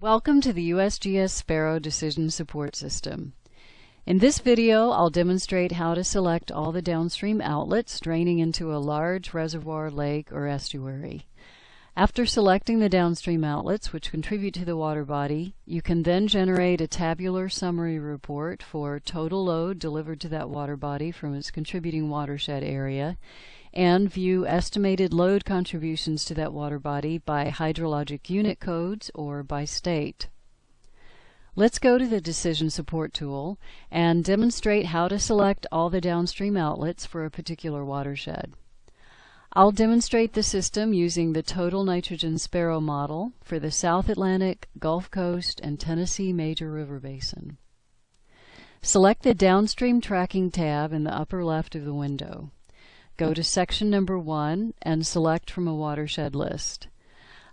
Welcome to the USGS Sparrow Decision Support System. In this video, I'll demonstrate how to select all the downstream outlets draining into a large reservoir, lake, or estuary. After selecting the downstream outlets which contribute to the water body, you can then generate a tabular summary report for total load delivered to that water body from its contributing watershed area and view estimated load contributions to that water body by hydrologic unit codes or by state. Let's go to the Decision Support tool and demonstrate how to select all the downstream outlets for a particular watershed. I'll demonstrate the system using the total nitrogen sparrow model for the South Atlantic, Gulf Coast, and Tennessee major river basin. Select the Downstream Tracking tab in the upper left of the window. Go to section number 1 and select from a watershed list.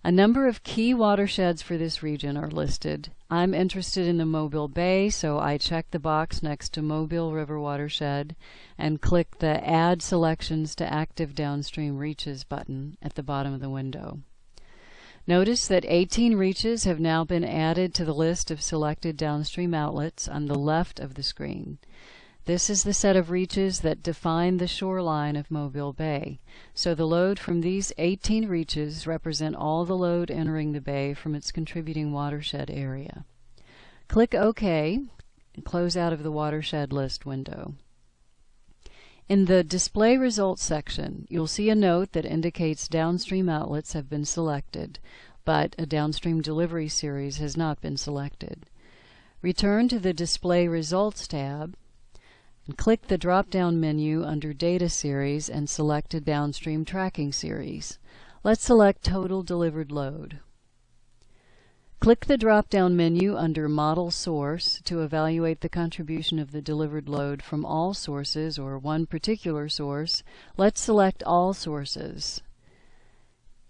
A number of key watersheds for this region are listed. I'm interested in the Mobile Bay, so I check the box next to Mobile River Watershed and click the Add Selections to Active Downstream Reaches button at the bottom of the window. Notice that 18 reaches have now been added to the list of selected downstream outlets on the left of the screen. This is the set of reaches that define the shoreline of Mobile Bay. So the load from these 18 reaches represent all the load entering the bay from its contributing watershed area. Click OK and close out of the watershed list window. In the Display Results section, you'll see a note that indicates downstream outlets have been selected, but a downstream delivery series has not been selected. Return to the Display Results tab click the drop-down menu under Data Series and select a downstream tracking series. Let's select Total Delivered Load. Click the drop-down menu under Model Source to evaluate the contribution of the delivered load from all sources or one particular source. Let's select All Sources.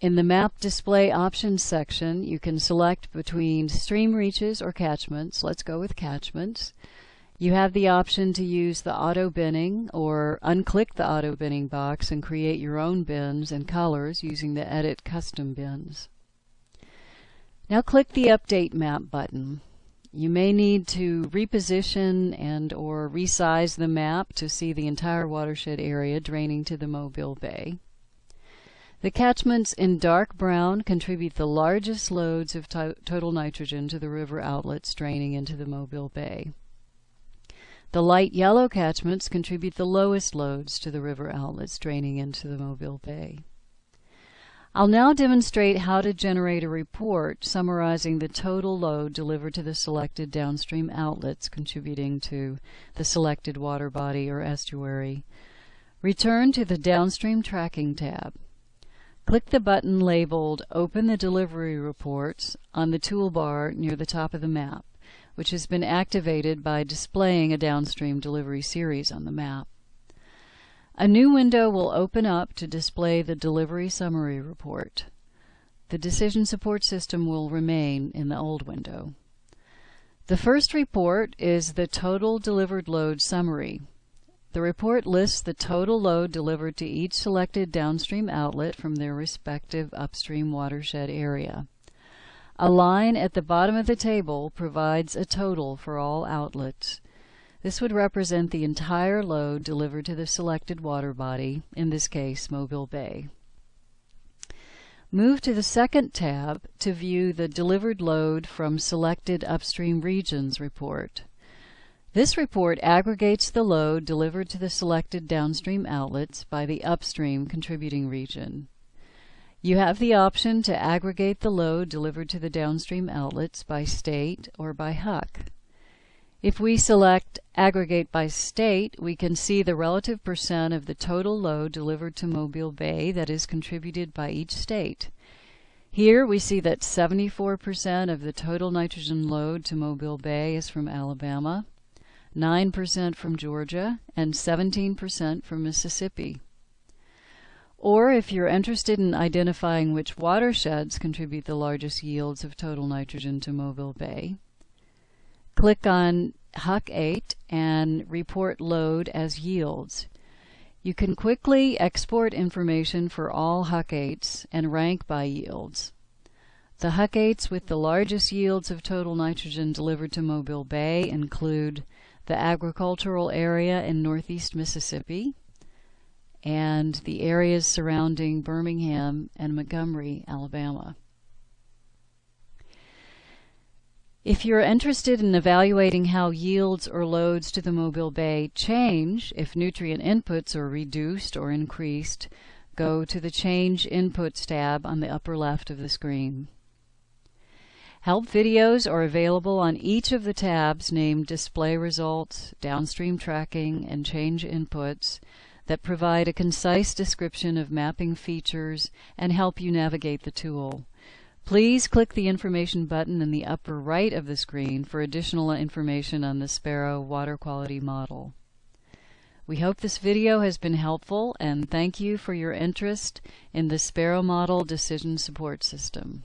In the Map Display Options section, you can select between stream reaches or catchments. Let's go with catchments. You have the option to use the auto binning or unclick the auto binning box and create your own bins and colors using the Edit Custom Bins. Now click the Update Map button. You may need to reposition and or resize the map to see the entire watershed area draining to the Mobile Bay. The catchments in dark brown contribute the largest loads of to total nitrogen to the river outlets draining into the Mobile Bay. The light yellow catchments contribute the lowest loads to the river outlets draining into the Mobile Bay. I'll now demonstrate how to generate a report summarizing the total load delivered to the selected downstream outlets contributing to the selected water body or estuary. Return to the Downstream Tracking tab. Click the button labeled Open the Delivery Reports on the toolbar near the top of the map which has been activated by displaying a downstream delivery series on the map. A new window will open up to display the delivery summary report. The decision support system will remain in the old window. The first report is the total delivered load summary. The report lists the total load delivered to each selected downstream outlet from their respective upstream watershed area. A line at the bottom of the table provides a total for all outlets. This would represent the entire load delivered to the selected water body, in this case Mobile Bay. Move to the second tab to view the delivered load from selected upstream regions report. This report aggregates the load delivered to the selected downstream outlets by the upstream contributing region. You have the option to aggregate the load delivered to the downstream outlets by state or by HUC. If we select Aggregate by State, we can see the relative percent of the total load delivered to Mobile Bay that is contributed by each state. Here we see that 74% of the total nitrogen load to Mobile Bay is from Alabama, 9% from Georgia, and 17% from Mississippi. Or if you're interested in identifying which watersheds contribute the largest yields of total nitrogen to Mobile Bay, click on HUC 8 and report load as yields. You can quickly export information for all HUC 8s and rank by yields. The HUC 8s with the largest yields of total nitrogen delivered to Mobile Bay include the agricultural area in northeast Mississippi and the areas surrounding Birmingham and Montgomery, Alabama. If you're interested in evaluating how yields or loads to the Mobile Bay change if nutrient inputs are reduced or increased, go to the Change Inputs tab on the upper left of the screen. Help videos are available on each of the tabs named Display Results, Downstream Tracking, and Change Inputs that provide a concise description of mapping features and help you navigate the tool. Please click the information button in the upper right of the screen for additional information on the Sparrow water quality model. We hope this video has been helpful and thank you for your interest in the Sparrow Model Decision Support System.